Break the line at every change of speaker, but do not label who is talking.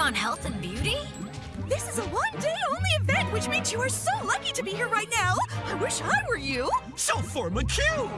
On Health and Beauty?
This is a one-day-only event, which means you are so lucky to be here right now. I wish I were you.
So form a queue!